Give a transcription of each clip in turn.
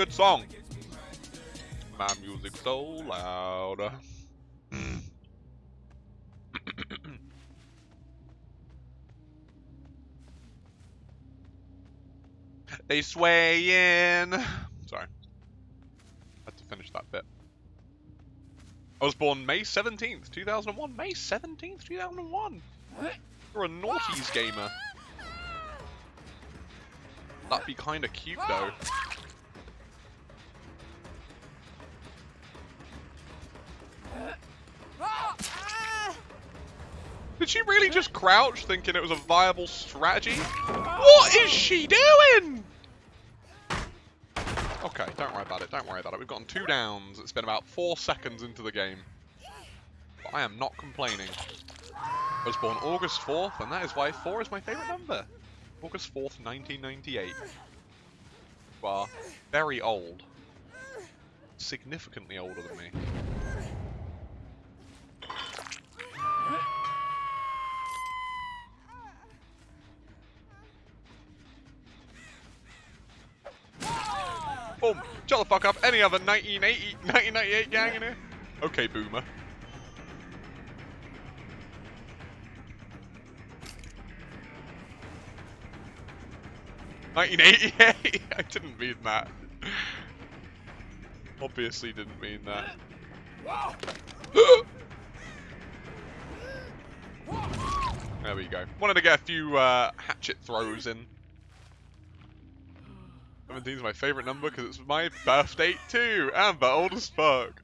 good song. My music so loud. Mm. they sway in. Sorry. I Had to finish that bit. I was born May 17th, 2001. May 17th, 2001. You're a naughties gamer. That'd be kinda cute though. She really just crouch thinking it was a viable strategy? What is she doing? Okay, don't worry about it, don't worry about it. We've gotten two downs. It's been about four seconds into the game. But I am not complaining. I was born August 4th, and that is why 4 is my favourite number. August 4th, 1998. You are very old. Significantly older than me. Boom! Shut the fuck up. Any other 1980, 1998 gang in here? Okay, boomer. Nineteen eighty eight. I didn't mean that. Obviously didn't mean that. there we go. Wanted to get a few uh, hatchet throws in. 17 is my favourite number because it's my birthday too. Amber, old as fuck.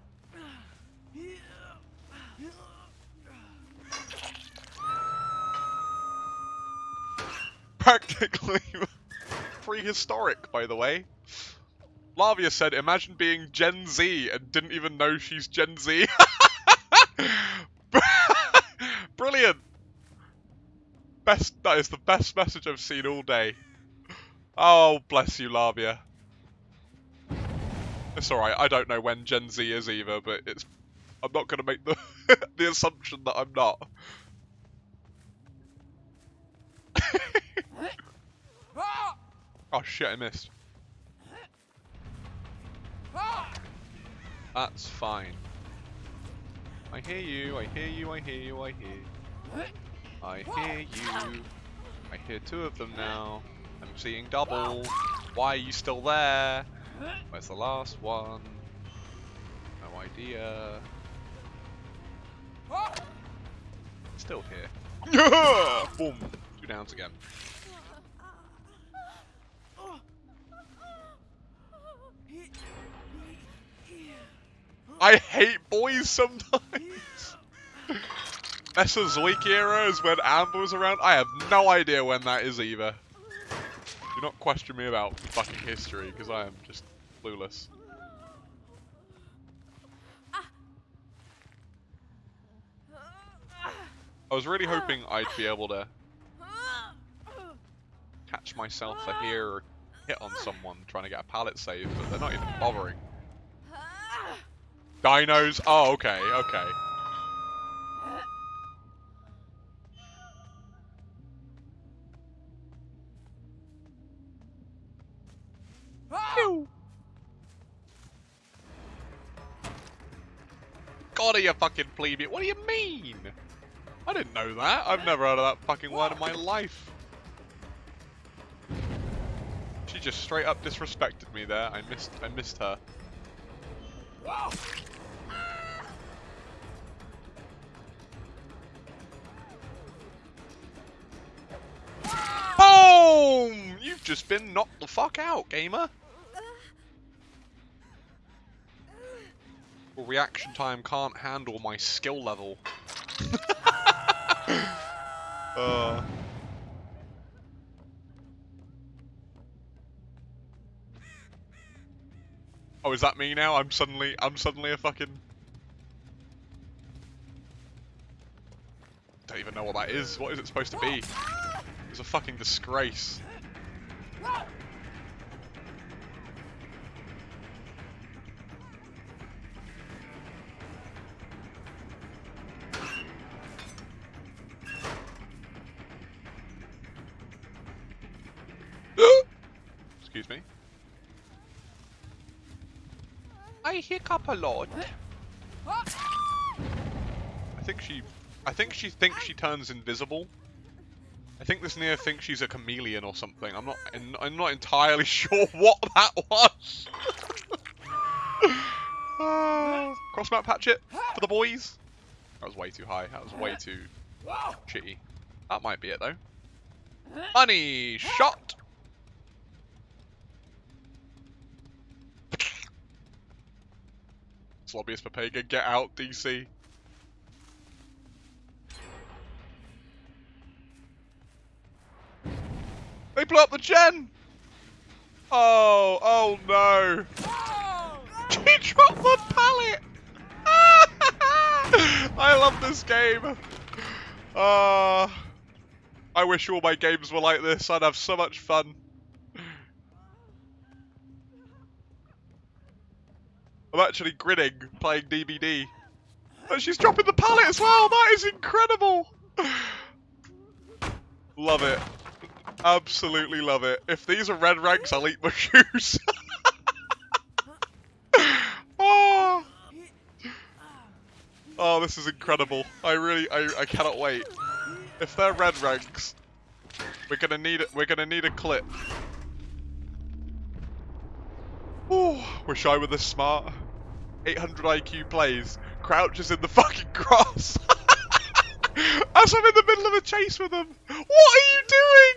Practically prehistoric, by the way. Lavia said, imagine being Gen Z and didn't even know she's Gen Z. Brilliant. Best, that is the best message I've seen all day. Oh, bless you, Lavia. It's alright, I don't know when Gen Z is either, but it's... I'm not going to make the, the assumption that I'm not. oh shit, I missed. That's fine. I hear you, I hear you, I hear you, I hear. You. I hear you. I hear two of them now. I'm seeing double. Why are you still there? Where's the last one? No idea. Still here. Boom! Two downs again. I hate boys sometimes. Mesozoic era is when Amber was around. I have no idea when that is either. Do not question me about fucking history, because I am just clueless. I was really hoping I'd be able to catch myself a here or hit on someone trying to get a pallet save, but they're not even bothering. Dinos? Oh, okay, okay. You fucking plebeian? What do you mean? I didn't know that. I've never heard of that fucking word in my life. She just straight up disrespected me there. I missed I missed her. Boom! You've just been knocked the fuck out, gamer. Reaction time can't handle my skill level. uh. Oh, is that me now? I'm suddenly, I'm suddenly a fucking... Don't even know what that is. What is it supposed to be? It's a fucking disgrace. Excuse me. I hiccup a lot. I think she, I think she thinks she turns invisible. I think this Nea thinks she's a chameleon or something. I'm not, I'm not entirely sure what that was. uh, cross map patch it for the boys. That was way too high. That was way too shitty. That might be it though. Money shot. It's lobbyist Papega, get out, DC. They blew up the gen! Oh, oh no. He dropped the pallet! I love this game. Uh, I wish all my games were like this. I'd have so much fun. I'm actually grinning playing DBD. And she's dropping the pallet as well. That is incredible. love it. Absolutely love it. If these are red ranks, I'll eat my shoes. oh. oh, this is incredible. I really, I, I cannot wait. If they're red ranks, we're gonna need it. We're gonna need a clip. Oh, wish I were this smart. 800 IQ plays. Crouches in the fucking grass. As I'm in the middle of a chase with them. What are you doing?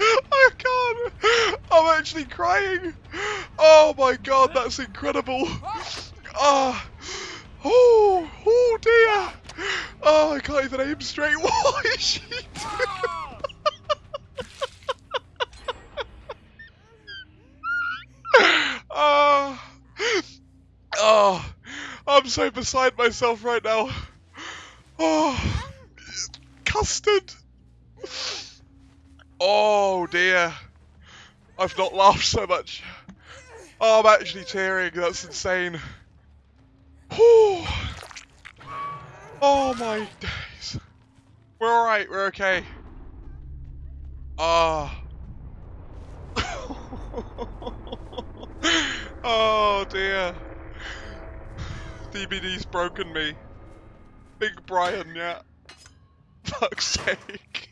I can't. I'm actually crying. Oh my god, that's incredible. Ah. Oh, oh dear! Oh, I can't even aim straight. What is she doing? oh, oh, I'm so beside myself right now. Oh, custard. Oh dear. I've not laughed so much. Oh, I'm actually tearing. That's insane. Oh my days. We're alright, we're okay. Ah. Oh. oh dear. DBD's broken me. Big Brian, yeah. Fuck's sake.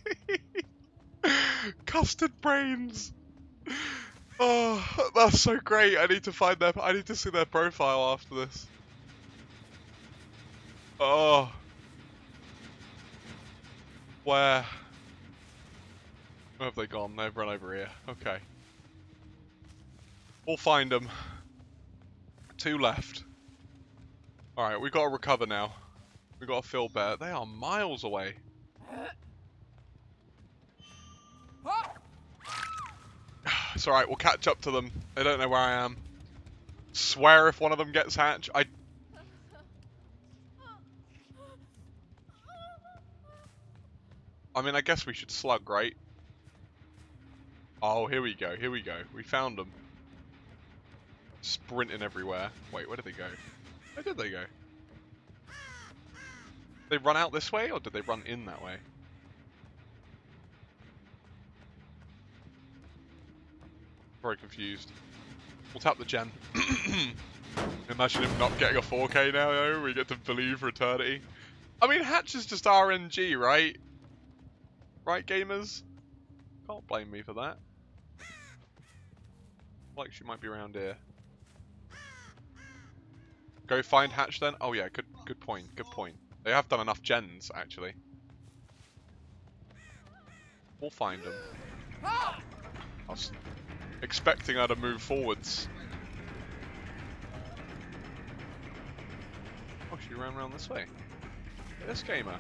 Custard brains. Oh, that's so great. I need to find their. I need to see their profile after this. Oh. Where? Where have they gone? They've run over here. Okay. We'll find them. Two left. Alright, we've got to recover now. We've got to fill better. They are miles away. It's alright, we'll catch up to them. They don't know where I am. Swear if one of them gets hatched. I I mean, I guess we should slug, right? Oh, here we go, here we go. We found them. Sprinting everywhere. Wait, where did they go? Where did they go? They run out this way, or did they run in that way? Very confused. We'll tap the gen. Imagine him not getting a 4K now, though. We get to believe for eternity. I mean, Hatch is just RNG, right? Right, gamers? Can't blame me for that. Like she might be around here. Go find Hatch then? Oh yeah, good good point, good point. They have done enough gens, actually. We'll find them. I was expecting her to move forwards. Oh, she ran around this way. This gamer.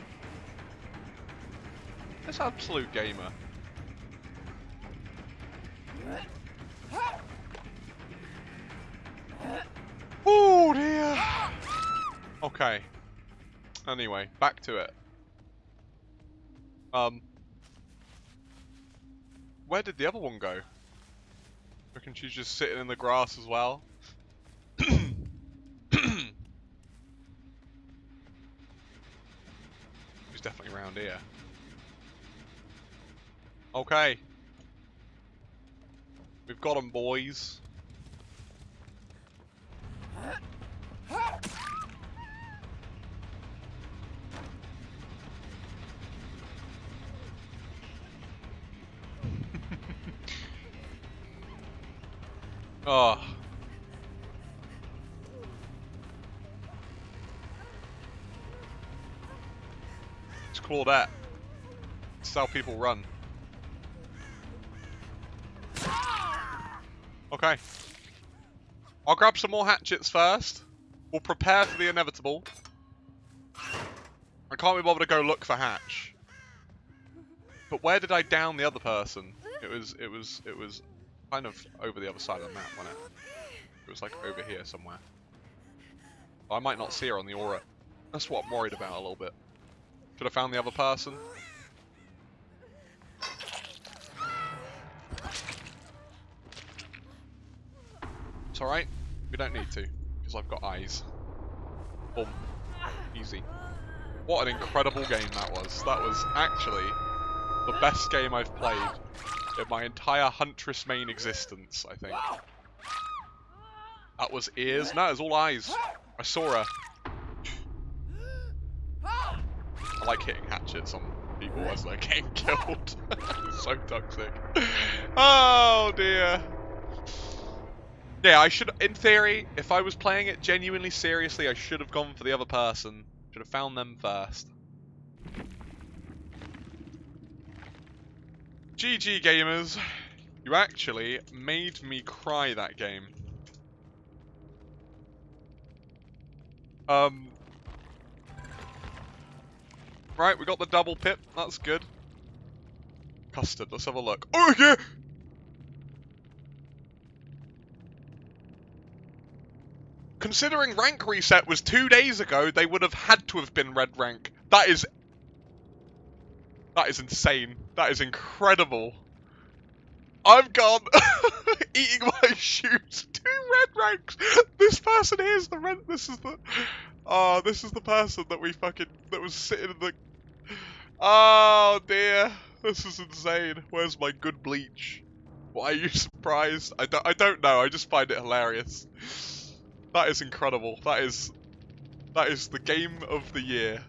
This absolute gamer. Oh dear. Okay. Anyway, back to it. Um. Where did the other one go? I reckon she's just sitting in the grass as well. she's definitely around here. Okay. We've got 'em, boys. Oh. It's Claudette. It's how people run. Okay. I'll grab some more hatchets first. We'll prepare for the inevitable. I can't be bothered to go look for Hatch. But where did I down the other person? It was, it was, it was kind of over the other side of the map, wasn't it? It was like over here somewhere. I might not see her on the aura. That's what I'm worried about a little bit. Should have found the other person. It's alright. We don't need to, because I've got eyes. Boom. Easy. What an incredible game that was. That was actually the best game I've played in my entire Huntress main existence, I think. That was ears? No, it was all eyes. I saw her. I like hitting hatchets on people as they're getting killed. so toxic. Oh dear. Yeah, I should, in theory, if I was playing it genuinely seriously, I should have gone for the other person. Should have found them first. GG gamers. You actually made me cry that game. Um. Right, we got the double pip. That's good. Custard, let's have a look. Oh yeah! Considering rank reset was two days ago, they would have had to have been red rank. That is... That is insane. That is incredible. I've gone eating my shoes. Two red ranks. This person here is the red. This is the. Oh, this is the person that we fucking that was sitting in the. Oh dear, this is insane. Where's my good bleach? Why are you surprised? I don't. I don't know. I just find it hilarious. That is incredible. That is. That is the game of the year.